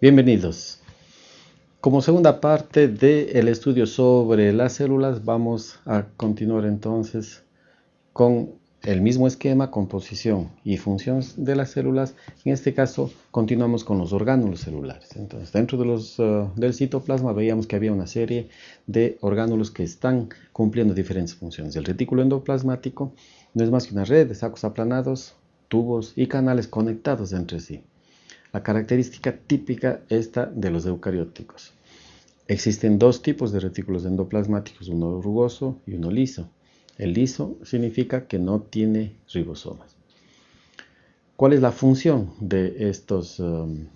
Bienvenidos. Como segunda parte del estudio sobre las células, vamos a continuar entonces con el mismo esquema, composición y función de las células. En este caso, continuamos con los orgánulos celulares. Entonces, dentro uh, del citoplasma veíamos que había una serie de orgánulos que están cumpliendo diferentes funciones. El retículo endoplasmático no es más que una red de sacos aplanados, tubos y canales conectados entre sí. La característica típica esta de los eucarióticos. Existen dos tipos de retículos endoplasmáticos, uno rugoso y uno liso. El liso significa que no tiene ribosomas. ¿Cuál es la función de, estos, um,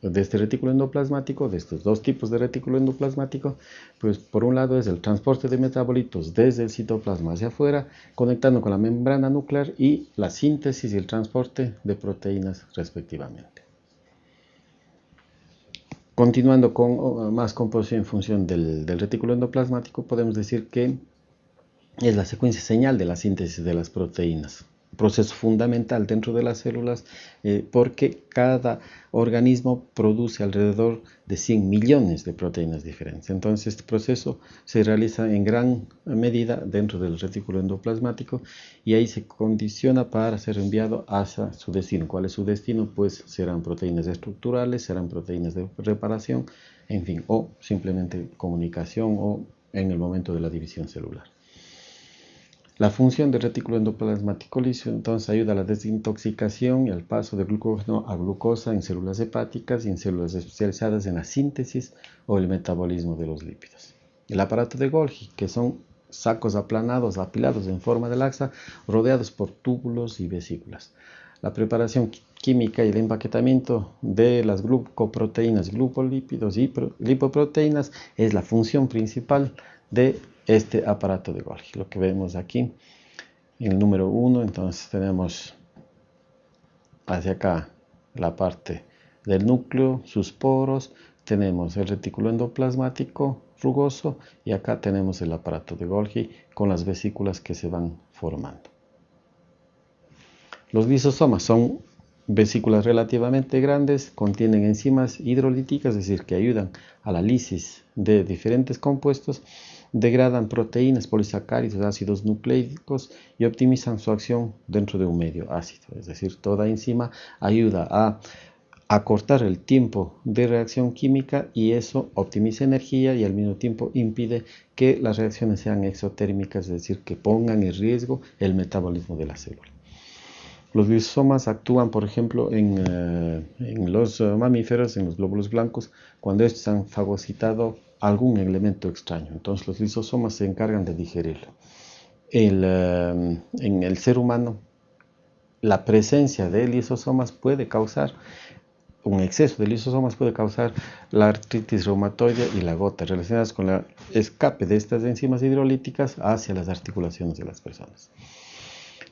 de este retículo endoplasmático, de estos dos tipos de retículo endoplasmático? Pues por un lado es el transporte de metabolitos desde el citoplasma hacia afuera, conectando con la membrana nuclear y la síntesis y el transporte de proteínas respectivamente. Continuando con más composición en función del, retículo endoplasmático, podemos decir que es la secuencia señal de la síntesis de las proteínas proceso fundamental dentro de las células eh, porque cada organismo produce alrededor de 100 millones de proteínas diferentes. Entonces este proceso se realiza en gran medida dentro del retículo endoplasmático y ahí se condiciona para ser enviado hacia su destino. ¿Cuál es su destino? Pues serán proteínas estructurales, serán proteínas de reparación, en fin, o simplemente comunicación o en el momento de la división celular. La función del retículo endoplasmático liso entonces ayuda a la desintoxicación y al paso de glucógeno a glucosa en células hepáticas y en células especializadas en la síntesis o el metabolismo de los lípidos. El aparato de Golgi, que son sacos aplanados, apilados en forma de laxa, rodeados por túbulos y vesículas. La preparación química y el empaquetamiento de las glucoproteínas, glucolípidos y lipoproteínas es la función principal de este aparato de Golgi. Lo que vemos aquí en el número 1, entonces tenemos hacia acá la parte del núcleo, sus poros, tenemos el retículo endoplasmático rugoso y acá tenemos el aparato de Golgi con las vesículas que se van formando. Los lisosomas son vesículas relativamente grandes, contienen enzimas hidrolíticas, es decir, que ayudan a la lisis de diferentes compuestos degradan proteínas, polisacáridos, ácidos nucleicos y optimizan su acción dentro de un medio ácido. Es decir, toda enzima ayuda a acortar el tiempo de reacción química y eso optimiza energía y al mismo tiempo impide que las reacciones sean exotérmicas, es decir, que pongan en riesgo el metabolismo de la célula. Los lisosomas actúan, por ejemplo, en, eh, en los mamíferos, en los glóbulos blancos, cuando estos han fagocitado algún elemento extraño. Entonces los lisosomas se encargan de digerirlo. Eh, en el ser humano, la presencia de lisosomas puede causar, un exceso de lisosomas puede causar la artritis reumatoide y la gota, relacionadas con el escape de estas enzimas hidrolíticas hacia las articulaciones de las personas.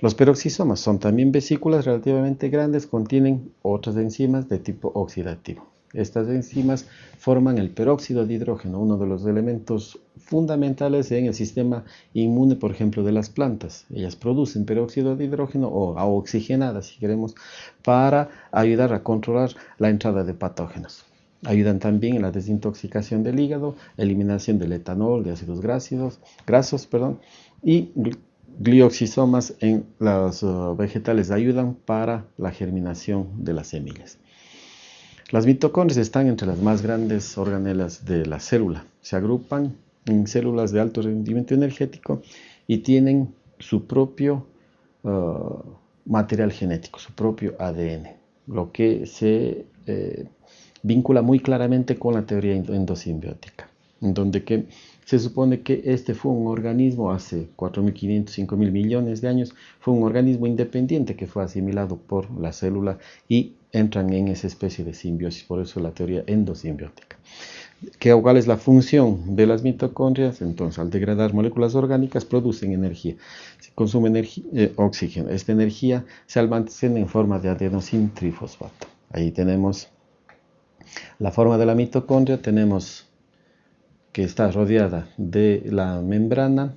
Los peroxisomas son también vesículas relativamente grandes, contienen otras enzimas de tipo oxidativo. Estas enzimas forman el peróxido de hidrógeno, uno de los elementos fundamentales en el sistema inmune, por ejemplo, de las plantas. Ellas producen peróxido de hidrógeno o oxigenada, si queremos, para ayudar a controlar la entrada de patógenos. Ayudan también en la desintoxicación del hígado, eliminación del etanol, de ácidos grasos, grasos perdón, y glioxisomas en los uh, vegetales ayudan para la germinación de las semillas. Las mitocondrias están entre las más grandes organelas de la célula. Se agrupan en células de alto rendimiento energético y tienen su propio uh, material genético, su propio ADN, lo que se eh, vincula muy claramente con la teoría endosimbiótica, en donde que se supone que este fue un organismo hace 4.500, 5.000 millones de años, fue un organismo independiente que fue asimilado por la célula y entran en esa especie de simbiosis, por eso la teoría endosimbiótica. ¿Qué, ¿Cuál es la función de las mitocondrias? Entonces, al degradar moléculas orgánicas, producen energía. Se consume eh, oxígeno. Esta energía se almacena en forma de adenosín trifosfato. Ahí tenemos la forma de la mitocondria. Tenemos que está rodeada de la membrana,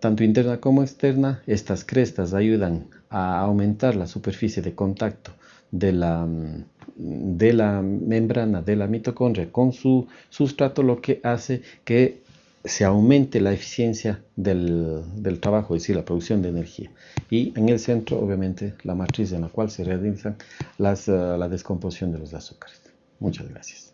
tanto interna como externa. Estas crestas ayudan a aumentar la superficie de contacto de la, de la membrana de la mitocondria con su sustrato, lo que hace que se aumente la eficiencia del, trabajo, es decir, la producción de energía. Y en el centro, obviamente, la matriz en la cual se realizan las, eh, la descomposición de los azúcares. Muchas gracias.